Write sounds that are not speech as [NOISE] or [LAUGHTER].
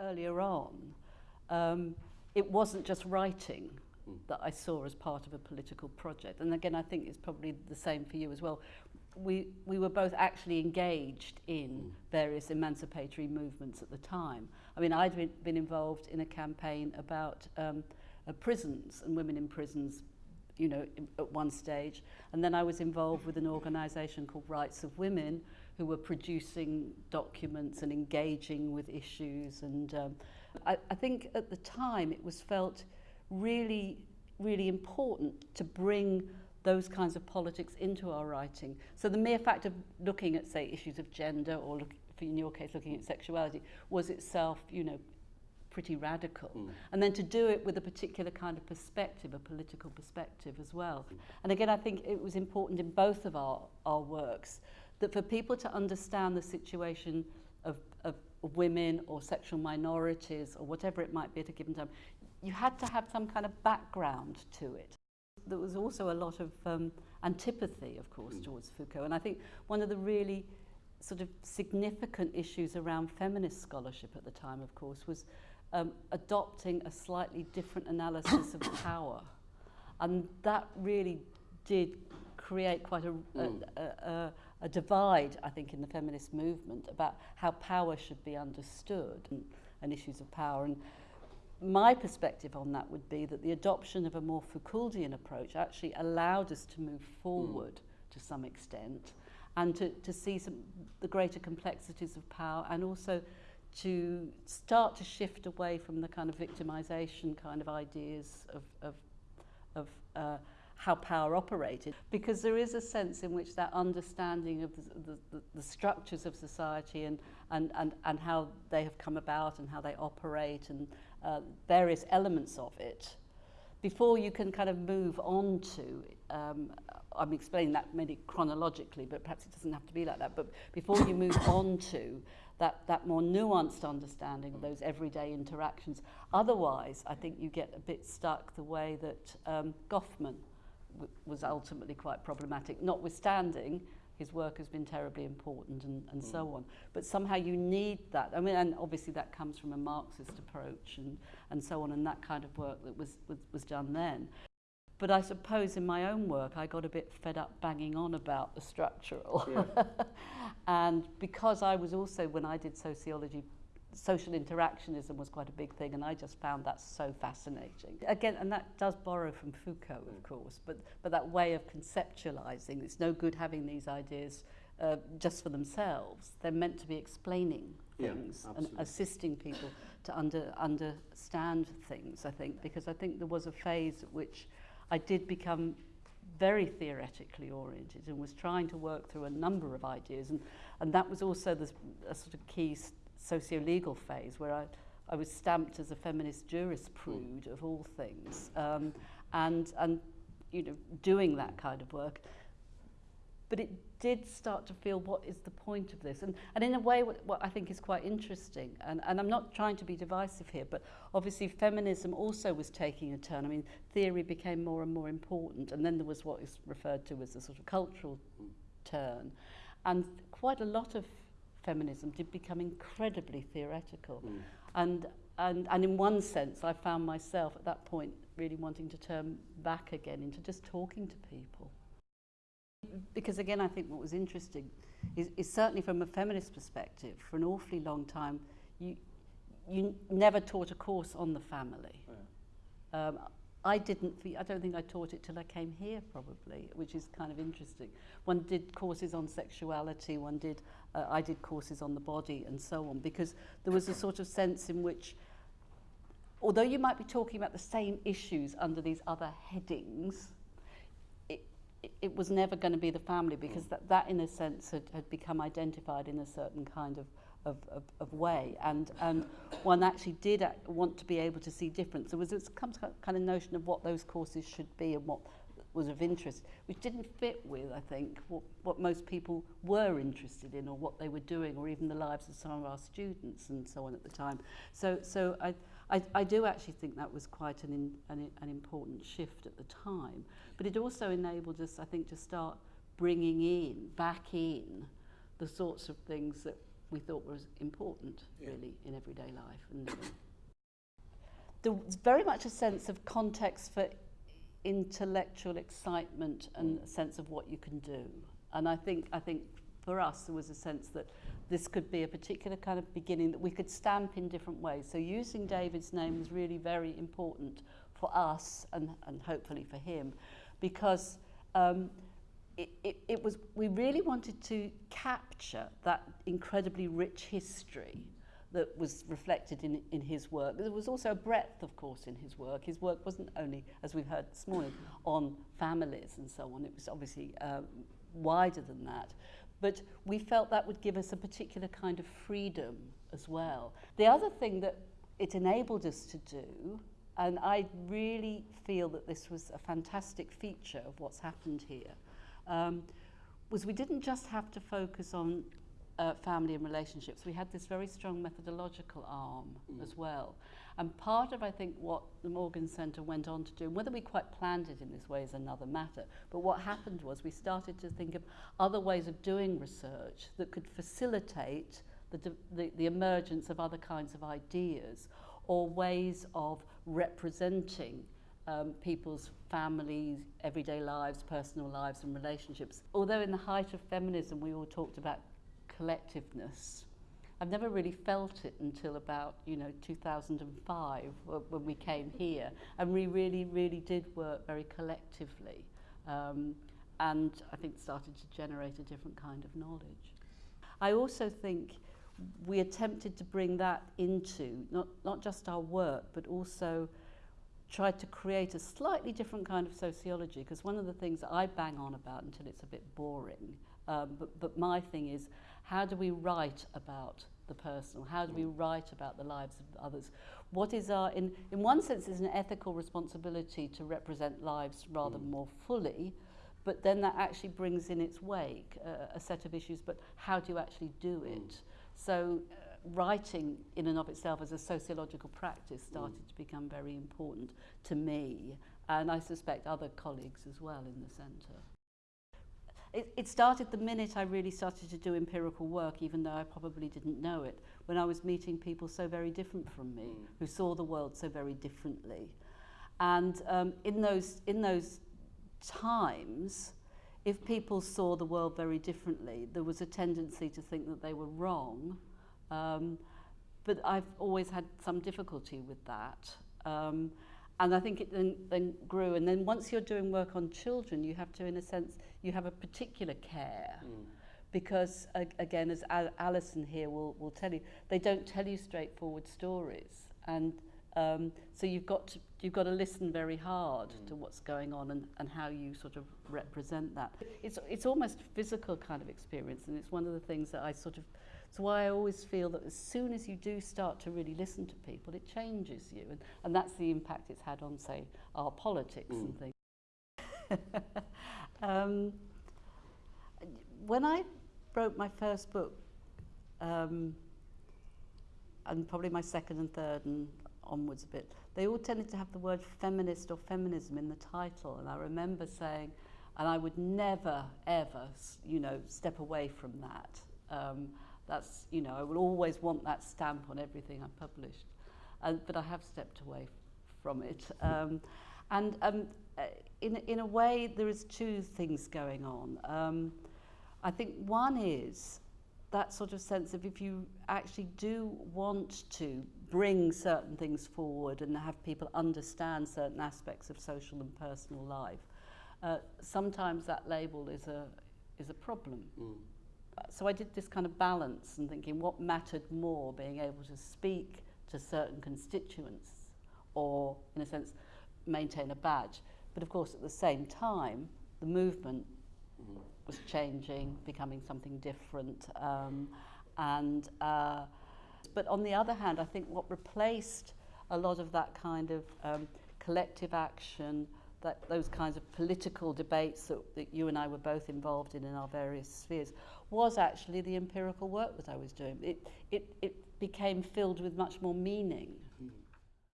earlier on, um, it wasn't just writing that I saw as part of a political project. And again, I think it's probably the same for you as well. We, we were both actually engaged in various emancipatory movements at the time. I mean, I'd been, been involved in a campaign about um, uh, prisons and women in prisons you know, in, at one stage. And then I was involved with an organisation called Rights of Women, who were producing documents and engaging with issues. And um, I, I think at the time it was felt really, really important to bring those kinds of politics into our writing. So the mere fact of looking at, say, issues of gender or, look, in your case, looking at sexuality was itself, you know, pretty radical. Mm. And then to do it with a particular kind of perspective, a political perspective as well. Mm. And again, I think it was important in both of our, our works that for people to understand the situation of, of women or sexual minorities or whatever it might be at a given time, you had to have some kind of background to it. There was also a lot of um, antipathy, of course, mm. towards Foucault. And I think one of the really sort of significant issues around feminist scholarship at the time, of course, was um, adopting a slightly different analysis of [COUGHS] power. And that really did create quite a, mm. a, a, a divide, I think, in the feminist movement about how power should be understood and, and issues of power. And my perspective on that would be that the adoption of a more Foucauldian approach actually allowed us to move forward mm. to some extent and to, to see some, the greater complexities of power and also to start to shift away from the kind of victimization kind of ideas of, of, of uh, how power operated because there is a sense in which that understanding of the, the, the structures of society and, and, and, and how they have come about and how they operate and uh, various elements of it before you can kind of move on to um, I'm explaining that maybe chronologically but perhaps it doesn't have to be like that but before you move [COUGHS] on to that, that more nuanced understanding of those everyday interactions. Otherwise, I think you get a bit stuck the way that um, Goffman was ultimately quite problematic, notwithstanding his work has been terribly important and, and mm. so on. But somehow you need that. I mean, and obviously that comes from a Marxist approach and, and so on, and that kind of work that was, was, was done then. But I suppose in my own work, I got a bit fed up banging on about the structural. Yeah. [LAUGHS] and because I was also, when I did sociology, social interactionism was quite a big thing, and I just found that so fascinating. Again, and that does borrow from Foucault, of course, but, but that way of conceptualizing, it's no good having these ideas uh, just for themselves. They're meant to be explaining things yeah, and assisting people to under, understand things, I think, because I think there was a phase at which I did become very theoretically oriented and was trying to work through a number of ideas. And, and that was also the a sort of key socio-legal phase where I, I was stamped as a feminist jurisprudence of all things. Um, and, and, you know, doing that kind of work. But it did start to feel what is the point of this and and in a way what, what I think is quite interesting and and I'm not trying to be divisive here but obviously feminism also was taking a turn I mean theory became more and more important and then there was what is referred to as a sort of cultural turn and quite a lot of feminism did become incredibly theoretical mm. and and and in one sense I found myself at that point really wanting to turn back again into just talking to people because again, I think what was interesting is, is certainly from a feminist perspective, for an awfully long time, you, you never taught a course on the family. Yeah. Um, I didn't, I don't think I taught it till I came here probably, which is kind of interesting. One did courses on sexuality, one did, uh, I did courses on the body and so on, because there was a sort of sense in which, although you might be talking about the same issues under these other headings, it was never going to be the family because that, that in a sense had, had become identified in a certain kind of, of, of, of way and, and one actually did uh, want to be able to see difference. There was this kind of notion of what those courses should be and what was of interest, which didn't fit with, I think, what, what most people were interested in or what they were doing or even the lives of some of our students and so on at the time. So, so I, I, I do actually think that was quite an, in, an, an important shift at the time. But it also enabled us, I think, to start bringing in, back in, the sorts of things that we thought was important, Yeah. really, in everyday life. And [COUGHS] there was very much a sense of context for intellectual excitement and a sense of what you can do. And I think, I think for us, there was a sense that this could be a particular kind of beginning that we could stamp in different ways. So using David's name was really very important for us and, and hopefully for him because um, it, it, it was, we really wanted to capture that incredibly rich history that was reflected in, in his work. There was also a breadth, of course, in his work. His work wasn't only, as we've heard this morning, on families and so on. It was obviously uh, wider than that. But we felt that would give us a particular kind of freedom as well. The other thing that it enabled us to do, and I really feel that this was a fantastic feature of what's happened here, um, was we didn't just have to focus on uh, family and relationships. We had this very strong methodological arm mm. as well. And part of, I think, what the Morgan Centre went on to do, and whether we quite planned it in this way is another matter, but what happened was we started to think of other ways of doing research that could facilitate the, the, the emergence of other kinds of ideas or ways of representing um, people's families, everyday lives, personal lives and relationships. Although in the height of feminism we all talked about collectiveness, I've never really felt it until about, you know, 2005 when we came here. And we really, really did work very collectively. Um, and I think started to generate a different kind of knowledge. I also think we attempted to bring that into not, not just our work, but also tried to create a slightly different kind of sociology because one of the things I bang on about until it's a bit boring, um, but, but my thing is how do we write about the personal? How do we write about the lives of others? What is our, in, in one sense, is an ethical responsibility to represent lives rather mm. more fully, but then that actually brings in its wake uh, a set of issues, but how do you actually do it? Mm. So uh, writing in and of itself as a sociological practice started mm. to become very important to me, and I suspect other colleagues as well in the centre. It, it started the minute I really started to do empirical work, even though I probably didn't know it, when I was meeting people so very different from me, mm. who saw the world so very differently. And um, in, those, in those times, if people saw the world very differently, there was a tendency to think that they were wrong. Um, but I've always had some difficulty with that. Um, and I think it then, then grew. And then once you're doing work on children, you have to, in a sense, you have a particular care. Mm. Because, uh, again, as Al Alison here will, will tell you, they don't tell you straightforward stories. And um, so you've got to, you've got to listen very hard mm. to what's going on and, and how you sort of represent that. It's, it's almost physical kind of experience, and it's one of the things that I sort of So why I always feel that as soon as you do start to really listen to people, it changes you. And, and that's the impact it's had on, say, our politics mm. and things. [LAUGHS] um, when I wrote my first book, um, and probably my second and third and onwards a bit, they all tended to have the word feminist or feminism in the title. And I remember saying, and I would never, ever, you know, step away from that. Um, That's, you know, I will always want that stamp on everything I published. Uh, but I have stepped away from it. Um, and um, uh, in, in a way, there is two things going on. Um, I think one is that sort of sense of if you actually do want to bring certain things forward and have people understand certain aspects of social and personal life, uh, sometimes that label is a, is a problem. Mm. So I did this kind of balance and thinking what mattered more, being able to speak to certain constituents or, in a sense, maintain a badge. But of course, at the same time, the movement was changing, becoming something different. Um, and, uh, but on the other hand, I think what replaced a lot of that kind of um, collective action, that those kinds of political debates that, that you and I were both involved in in our various spheres was actually the empirical work that I was doing. It, it, it became filled with much more meaning